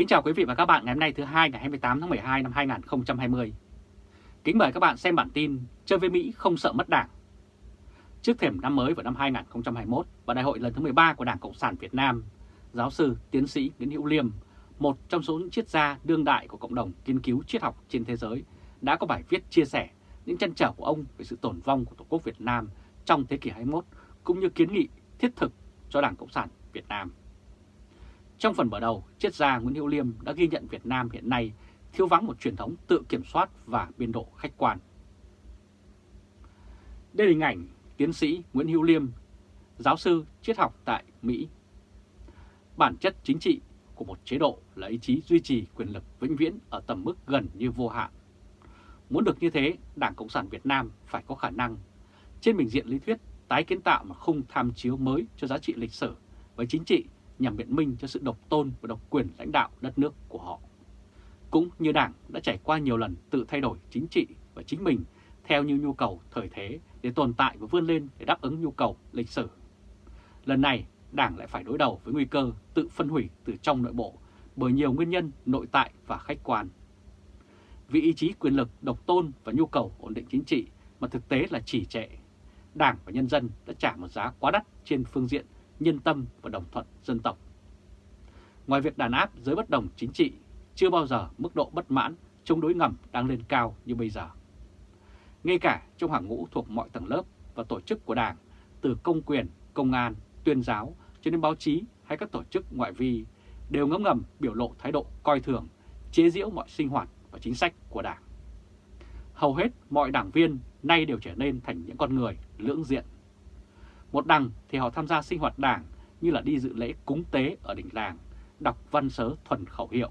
Kính chào quý vị và các bạn ngày hôm nay thứ hai ngày 28 tháng 12 năm 2020. Kính mời các bạn xem bản tin Chơi với Mỹ không sợ mất đảng. Trước thềm năm mới vào năm 2021 và đại hội lần thứ 13 của Đảng Cộng sản Việt Nam, giáo sư tiến sĩ Nguyễn Hữu Liêm, một trong số những triết gia đương đại của cộng đồng nghiên cứu triết học trên thế giới, đã có bài viết chia sẻ những trăn trở của ông về sự tổn vong của Tổ quốc Việt Nam trong thế kỷ 21 cũng như kiến nghị thiết thực cho Đảng Cộng sản Việt Nam. Trong phần mở đầu, triết gia Nguyễn Hữu Liêm đã ghi nhận Việt Nam hiện nay thiếu vắng một truyền thống tự kiểm soát và biên độ khách quan. Đây là hình ảnh tiến sĩ Nguyễn Hữu Liêm, giáo sư triết học tại Mỹ. Bản chất chính trị của một chế độ là ý chí duy trì quyền lực vĩnh viễn ở tầm mức gần như vô hạn. Muốn được như thế, Đảng Cộng sản Việt Nam phải có khả năng trên bình diện lý thuyết tái kiến tạo một khung tham chiếu mới cho giá trị lịch sử với chính trị nhằm biện minh cho sự độc tôn và độc quyền lãnh đạo đất nước của họ. Cũng như Đảng đã trải qua nhiều lần tự thay đổi chính trị và chính mình theo như nhu cầu thời thế để tồn tại và vươn lên để đáp ứng nhu cầu lịch sử. Lần này, Đảng lại phải đối đầu với nguy cơ tự phân hủy từ trong nội bộ bởi nhiều nguyên nhân nội tại và khách quan. Vì ý chí quyền lực, độc tôn và nhu cầu ổn định chính trị mà thực tế là chỉ trệ, Đảng và nhân dân đã trả một giá quá đắt trên phương diện nhân tâm và đồng thuận dân tộc. Ngoài việc đàn áp giới bất đồng chính trị, chưa bao giờ mức độ bất mãn chống đối ngầm đang lên cao như bây giờ. Ngay cả trong hàng ngũ thuộc mọi tầng lớp và tổ chức của Đảng, từ công quyền, công an, tuyên giáo cho đến báo chí hay các tổ chức ngoại vi, đều ngấm ngầm biểu lộ thái độ coi thường, chế giễu mọi sinh hoạt và chính sách của Đảng. Hầu hết mọi đảng viên nay đều trở nên thành những con người lưỡng diện một đằng thì họ tham gia sinh hoạt đảng như là đi dự lễ cúng tế ở đỉnh làng, đọc văn sớ thuần khẩu hiệu.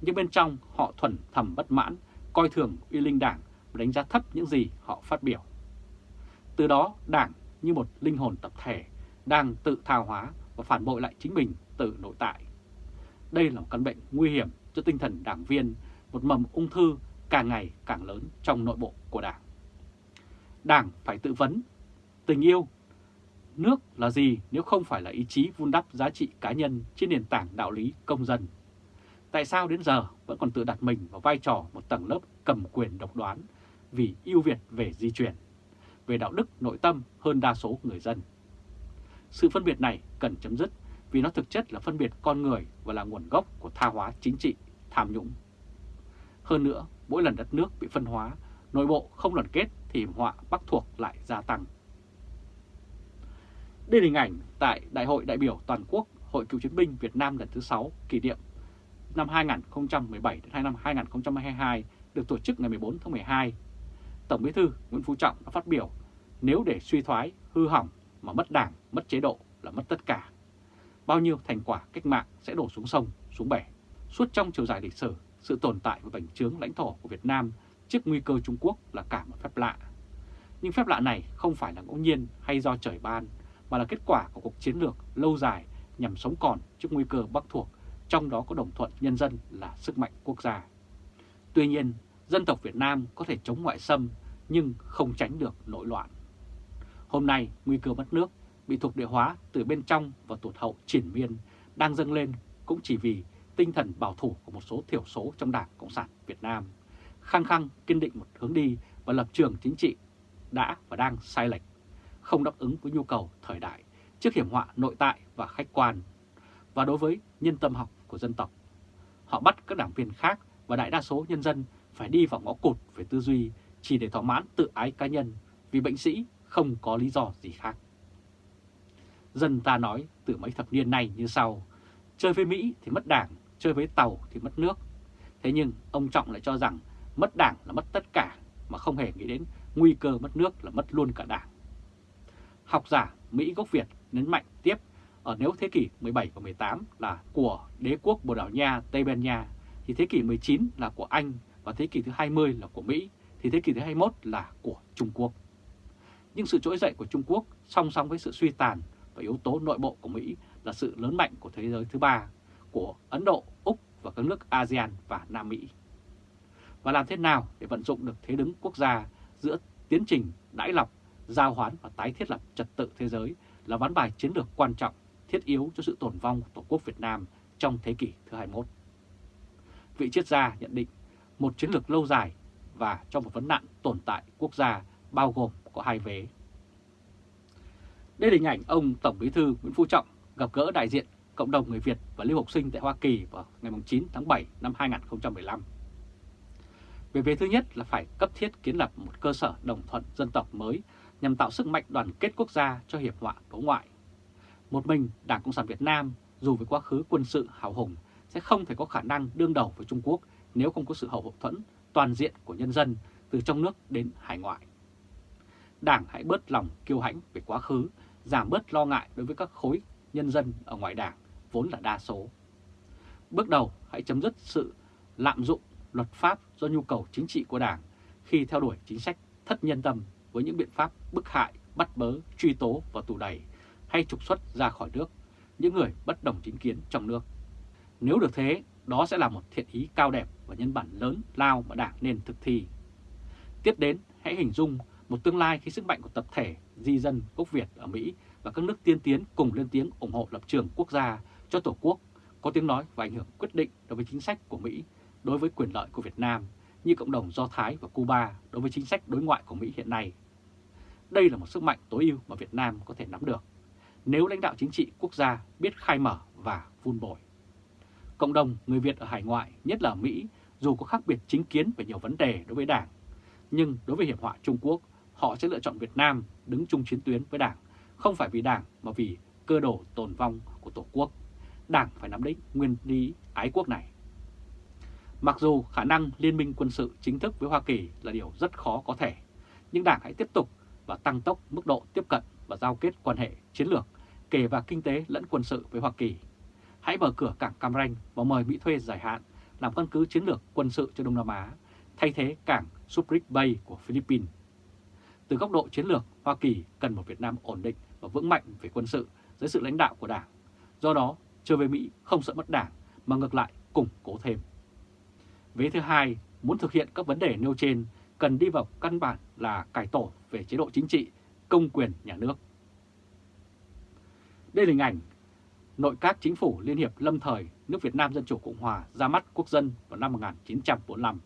Nhưng bên trong họ thuần thầm bất mãn, coi thường uy linh đảng và đánh giá thấp những gì họ phát biểu. Từ đó đảng như một linh hồn tập thể đang tự thao hóa và phản bội lại chính mình từ nội tại. Đây là một căn bệnh nguy hiểm cho tinh thần đảng viên, một mầm ung thư càng ngày càng lớn trong nội bộ của đảng. Đảng phải tự vấn, tình yêu Nước là gì nếu không phải là ý chí vun đắp giá trị cá nhân trên nền tảng đạo lý công dân? Tại sao đến giờ vẫn còn tự đặt mình vào vai trò một tầng lớp cầm quyền độc đoán vì ưu việt về di chuyển, về đạo đức nội tâm hơn đa số người dân? Sự phân biệt này cần chấm dứt vì nó thực chất là phân biệt con người và là nguồn gốc của tha hóa chính trị, tham nhũng. Hơn nữa, mỗi lần đất nước bị phân hóa, nội bộ không đoàn kết thì họa bắc thuộc lại gia tăng. Đây là hình ảnh tại Đại hội đại biểu toàn quốc Hội cựu chiến binh Việt Nam lần thứ 6 kỷ niệm năm 2017 đến năm 2022 được tổ chức ngày 14 tháng 12. Tổng Bí thư Nguyễn Phú Trọng đã phát biểu nếu để suy thoái, hư hỏng mà mất đảng, mất chế độ là mất tất cả. Bao nhiêu thành quả cách mạng sẽ đổ xuống sông, xuống bể. Suốt trong chiều dài lịch sử, sự tồn tại và bành trướng lãnh thổ của Việt Nam trước nguy cơ Trung Quốc là cả một phép lạ. Nhưng phép lạ này không phải là ngẫu nhiên hay do trời ban mà là kết quả của cuộc chiến lược lâu dài nhằm sống còn trước nguy cơ bắc thuộc, trong đó có đồng thuận nhân dân là sức mạnh quốc gia. Tuy nhiên, dân tộc Việt Nam có thể chống ngoại xâm nhưng không tránh được nội loạn. Hôm nay, nguy cơ mất nước bị thuộc địa hóa từ bên trong và tụt hậu triển miên đang dâng lên cũng chỉ vì tinh thần bảo thủ của một số thiểu số trong Đảng Cộng sản Việt Nam, khăng khăng kiên định một hướng đi và lập trường chính trị đã và đang sai lệch không đáp ứng với nhu cầu thời đại trước hiểm họa nội tại và khách quan, và đối với nhân tâm học của dân tộc. Họ bắt các đảng viên khác và đại đa số nhân dân phải đi vào ngõ cụt về tư duy chỉ để thỏa mãn tự ái cá nhân vì bệnh sĩ không có lý do gì khác. Dân ta nói từ mấy thập niên nay như sau, chơi với Mỹ thì mất đảng, chơi với Tàu thì mất nước. Thế nhưng ông Trọng lại cho rằng mất đảng là mất tất cả mà không hề nghĩ đến nguy cơ mất nước là mất luôn cả đảng. Học giả Mỹ gốc Việt nhấn mạnh tiếp ở nếu thế kỷ 17 và 18 là của đế quốc Bồ Đào Nha, Tây Ban Nha, thì thế kỷ 19 là của Anh và thế kỷ thứ 20 là của Mỹ, thì thế kỷ thứ 21 là của Trung Quốc. Nhưng sự trỗi dậy của Trung Quốc song song với sự suy tàn và yếu tố nội bộ của Mỹ là sự lớn mạnh của thế giới thứ ba, của Ấn Độ, Úc và các nước ASEAN và Nam Mỹ. Và làm thế nào để vận dụng được thế đứng quốc gia giữa tiến trình đãi lọc giao hoán và tái thiết lập trật tự thế giới là ván bài chiến lược quan trọng, thiết yếu cho sự tồn vong của Tổ quốc Việt Nam trong thế kỷ thứ 21. vị triết gia nhận định một chiến lược lâu dài và cho một vấn nạn tồn tại quốc gia bao gồm có hai vế. Đây là hình ảnh ông Tổng Bí thư Nguyễn Phú Trọng gặp gỡ đại diện cộng đồng người Việt và lưu học sinh tại Hoa Kỳ vào ngày 9 tháng 7 năm 2015. Về vế thứ nhất là phải cấp thiết kiến lập một cơ sở đồng thuận dân tộc mới nhằm tạo sức mạnh đoàn kết quốc gia cho hiệp họa đối ngoại. Một mình Đảng Cộng sản Việt Nam dù với quá khứ quân sự hào hùng sẽ không thể có khả năng đương đầu với Trung Quốc nếu không có sự hậu thuẫn toàn diện của nhân dân từ trong nước đến hải ngoại. Đảng hãy bớt lòng kiêu hãnh về quá khứ, giảm bớt lo ngại đối với các khối nhân dân ở ngoài đảng vốn là đa số. Bước đầu hãy chấm dứt sự lạm dụng luật pháp do nhu cầu chính trị của đảng khi theo đuổi chính sách thất nhân tâm với những biện pháp bức hại, bắt bớ, truy tố và tù đẩy hay trục xuất ra khỏi nước những người bất đồng chính kiến trong nước. Nếu được thế, đó sẽ là một thiện ý cao đẹp và nhân bản lớn lao mà Đảng nên thực thi. Tiếp đến, hãy hình dung một tương lai khi sức mạnh của tập thể di dân gốc Việt ở Mỹ và các nước tiên tiến cùng lên tiếng ủng hộ lập trường quốc gia cho Tổ quốc có tiếng nói và ảnh hưởng quyết định đối với chính sách của Mỹ đối với quyền lợi của Việt Nam như cộng đồng Do Thái và Cuba đối với chính sách đối ngoại của Mỹ hiện nay. Đây là một sức mạnh tối ưu mà Việt Nam có thể nắm được nếu lãnh đạo chính trị quốc gia biết khai mở và vun bồi. Cộng đồng người Việt ở hải ngoại, nhất là ở Mỹ, dù có khác biệt chính kiến về nhiều vấn đề đối với Đảng, nhưng đối với hiểm họa Trung Quốc, họ sẽ lựa chọn Việt Nam đứng chung chiến tuyến với Đảng, không phải vì Đảng mà vì cơ đồ tồn vong của Tổ quốc. Đảng phải nắm lấy nguyên lý ái quốc này. Mặc dù khả năng liên minh quân sự chính thức với Hoa Kỳ là điều rất khó có thể, nhưng Đảng hãy tiếp tục và tăng tốc mức độ tiếp cận và giao kết quan hệ chiến lược kể và kinh tế lẫn quân sự với Hoa Kỳ. Hãy mở cửa cảng Cam Ranh và mời Mỹ thuê dài hạn làm căn cứ chiến lược quân sự cho Đông Nam Á, thay thế cảng Subic Bay của Philippines. Từ góc độ chiến lược, Hoa Kỳ cần một Việt Nam ổn định và vững mạnh về quân sự dưới sự lãnh đạo của Đảng. Do đó, trở về Mỹ không sợ mất Đảng mà ngược lại củng cố thêm. Vế thứ hai, muốn thực hiện các vấn đề nêu trên cần đi vào căn bản là cải tổ về chế độ chính trị, công quyền nhà nước. Đây là hình ảnh nội các chính phủ Liên hiệp lâm thời nước Việt Nam Dân Chủ Cộng Hòa ra mắt quốc dân vào năm 1945.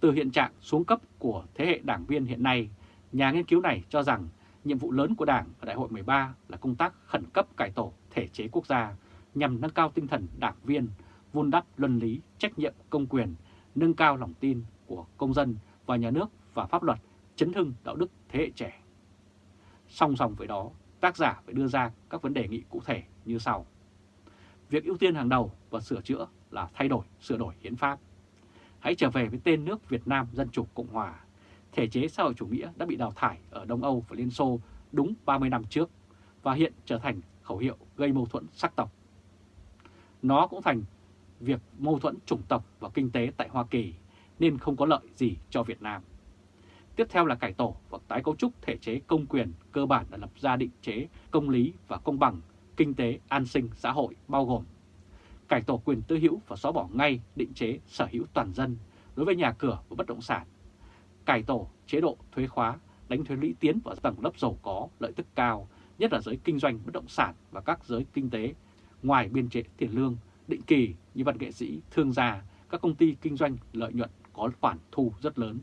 Từ hiện trạng xuống cấp của thế hệ đảng viên hiện nay, nhà nghiên cứu này cho rằng nhiệm vụ lớn của Đảng ở Đại hội 13 là công tác khẩn cấp cải tổ thể chế quốc gia nhằm nâng cao tinh thần đảng viên, vun đắp luân lý, trách nhiệm công quyền, nâng cao lòng tin của công dân và nhà nước và pháp luật, chấn hưng đạo đức thế hệ trẻ. Song song với đó, tác giả phải đưa ra các vấn đề nghị cụ thể như sau. Việc ưu tiên hàng đầu và sửa chữa là thay đổi, sửa đổi hiến pháp. Hãy trở về với tên nước Việt Nam Dân Chủ Cộng Hòa. Thể chế xã hội chủ nghĩa đã bị đào thải ở Đông Âu và Liên Xô đúng 30 năm trước và hiện trở thành khẩu hiệu gây mâu thuẫn sắc tộc. Nó cũng thành việc mâu thuẫn chủng tộc và kinh tế tại Hoa Kỳ nên không có lợi gì cho Việt Nam. Tiếp theo là cải tổ và tái cấu trúc thể chế công quyền cơ bản đã lập ra định chế công lý và công bằng, kinh tế, an sinh, xã hội bao gồm cải tổ quyền tư hữu và xóa bỏ ngay định chế sở hữu toàn dân đối với nhà cửa và bất động sản, cải tổ chế độ thuế khóa, đánh thuế lũy tiến vào tầng lớp giàu có, lợi tức cao, nhất là giới kinh doanh bất động sản và các giới kinh tế, ngoài biên chế tiền lương, định kỳ như văn nghệ sĩ, thương gia, các công ty kinh doanh lợi nhuận có khoản thu rất lớn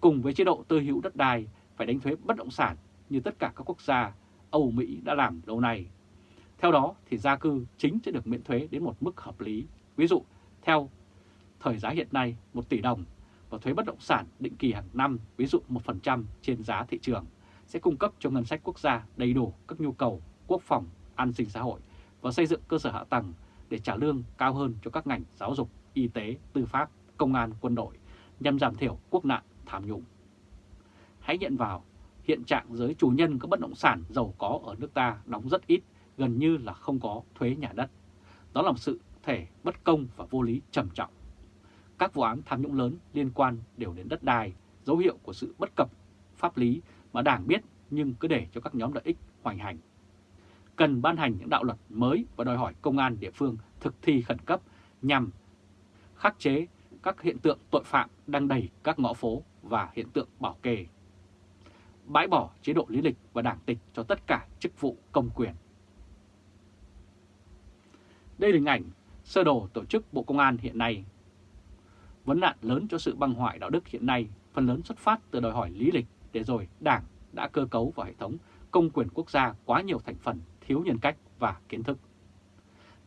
cùng với chế độ tư hữu đất đai phải đánh thuế bất động sản như tất cả các quốc gia Âu Mỹ đã làm lâu nay. Theo đó thì gia cư chính sẽ được miễn thuế đến một mức hợp lý. Ví dụ, theo thời giá hiện nay 1 tỷ đồng và thuế bất động sản định kỳ hàng năm, ví dụ 1% trên giá thị trường, sẽ cung cấp cho ngân sách quốc gia đầy đủ các nhu cầu quốc phòng, an sinh xã hội và xây dựng cơ sở hạ tầng để trả lương cao hơn cho các ngành giáo dục, y tế, tư pháp, công an, quân đội nhằm giảm thiểu quốc nạn tham nhũng. Hãy nhận vào, hiện trạng giới chủ nhân các bất động sản giàu có ở nước ta đóng rất ít, gần như là không có thuế nhà đất. Đó là một sự thể bất công và vô lý trầm trọng. Các vụ án tham nhũng lớn liên quan đều đến đất đai, dấu hiệu của sự bất cập pháp lý mà Đảng biết nhưng cứ để cho các nhóm lợi ích hoành hành. Cần ban hành những đạo luật mới và đòi hỏi công an địa phương thực thi khẩn cấp nhằm khắc chế các hiện tượng tội phạm đang đầy các ngõ phố và hiện tượng bảo kê. Bãi bỏ chế độ lý lịch và đảng tịch cho tất cả chức vụ công quyền. Đây là hình ảnh sơ đồ tổ chức Bộ Công an hiện nay. Vấn nạn lớn cho sự băng hoại đạo đức hiện nay phần lớn xuất phát từ đòi hỏi lý lịch để rồi Đảng đã cơ cấu vào hệ thống công quyền quốc gia quá nhiều thành phần thiếu nhân cách và kiến thức.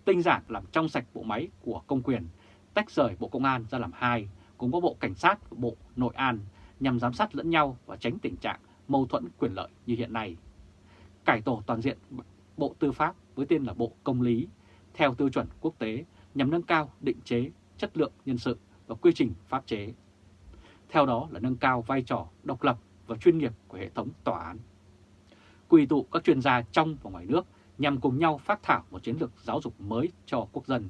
Tinh giản làm trong sạch bộ máy của công quyền, tách rời Bộ Công an ra làm hai, cùng có Bộ Cảnh sát và Bộ Nội an nhằm giám sát lẫn nhau và tránh tình trạng mâu thuẫn quyền lợi như hiện nay. Cải tổ toàn diện Bộ Tư pháp với tên là Bộ Công lý theo tiêu chuẩn quốc tế nhằm nâng cao định chế, chất lượng nhân sự và quy trình pháp chế. Theo đó là nâng cao vai trò độc lập và chuyên nghiệp của hệ thống tòa án. Quy tụ các chuyên gia trong và ngoài nước nhằm cùng nhau phát thảo một chiến lược giáo dục mới cho quốc dân,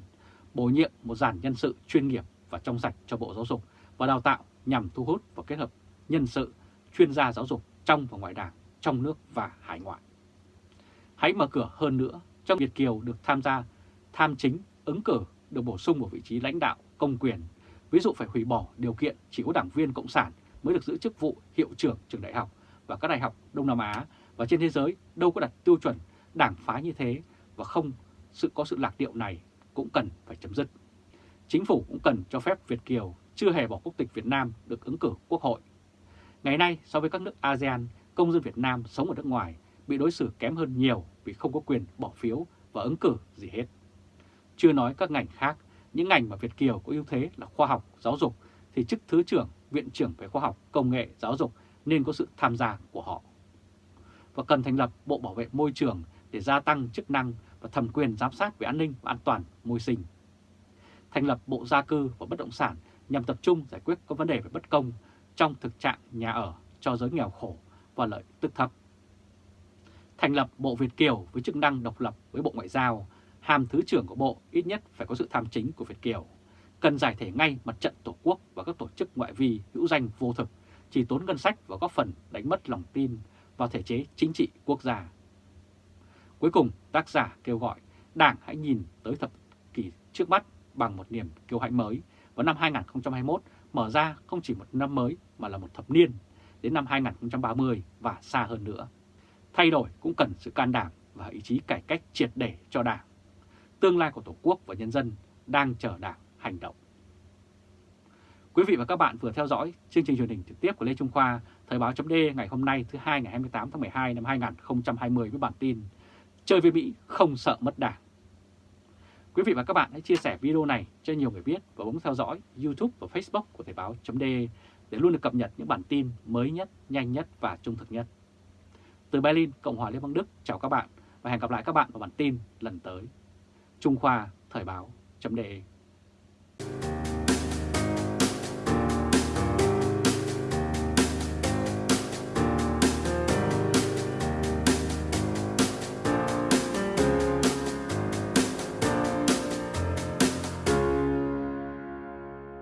bổ nhiệm một dàn nhân sự chuyên nghiệp và trong sạch cho Bộ Giáo dục và Đào tạo nhằm thu hút và kết hợp nhân sự, chuyên gia giáo dục trong và ngoài đảng, trong nước và hải ngoại. Hãy mở cửa hơn nữa cho Việt Kiều được tham gia tham chính, ứng cử được bổ sung vào vị trí lãnh đạo, công quyền. Ví dụ phải hủy bỏ điều kiện chỉ có đảng viên Cộng sản mới được giữ chức vụ hiệu trưởng trường đại học và các đại học Đông Nam Á và trên thế giới đâu có đặt tiêu chuẩn đảng phái như thế và không sự có sự lạc điệu này cũng cần phải chấm dứt. Chính phủ cũng cần cho phép Việt Kiều chưa hề bỏ quốc tịch Việt Nam được ứng cử quốc hội. Ngày nay so với các nước ASEAN, công dân Việt Nam sống ở nước ngoài bị đối xử kém hơn nhiều vì không có quyền bỏ phiếu và ứng cử gì hết. Chưa nói các ngành khác, những ngành mà Việt Kiều có ưu thế là khoa học, giáo dục thì chức Thứ trưởng, Viện trưởng về khoa học, công nghệ, giáo dục nên có sự tham gia của họ. Và cần thành lập Bộ Bảo vệ Môi trường để gia tăng chức năng và thẩm quyền giám sát về an ninh và an toàn môi sinh. Thành lập Bộ Gia cư và Bất động sản nhằm tập trung giải quyết các vấn đề về bất công trong thực trạng nhà ở cho giới nghèo khổ và lợi tức thấp. Thành lập Bộ Việt Kiều với chức năng độc lập với Bộ Ngoại giao, hàm Thứ trưởng của Bộ ít nhất phải có sự tham chính của Việt Kiều. Cần giải thể ngay mặt trận Tổ quốc và các tổ chức ngoại vi hữu danh vô thực, chỉ tốn ngân sách và góp phần đánh mất lòng tin vào thể chế chính trị quốc gia. Cuối cùng, tác giả kêu gọi Đảng hãy nhìn tới thập kỷ trước mắt bằng một niềm kiêu hãnh mới vào năm 2021 mở ra không chỉ một năm mới mà là một thập niên đến năm 2030 và xa hơn nữa. Thay đổi cũng cần sự can đảm và ý chí cải cách triệt để cho Đảng. Tương lai của Tổ quốc và nhân dân đang chờ Đảng hành động. Quý vị và các bạn vừa theo dõi chương trình truyền hình trực tiếp của Lê Trung Khoa, Thời báo chấm ngày hôm nay thứ hai ngày 28 tháng 12 năm 2020 với bản tin Chơi với Mỹ không sợ mất đảng. Quý vị và các bạn hãy chia sẻ video này cho nhiều người biết và bấm theo dõi YouTube và Facebook của Thời Báo .de để luôn được cập nhật những bản tin mới nhất, nhanh nhất và trung thực nhất. Từ Berlin, Cộng hòa Liên bang Đức, chào các bạn và hẹn gặp lại các bạn vào bản tin lần tới. Trung Khoa Thời Báo .de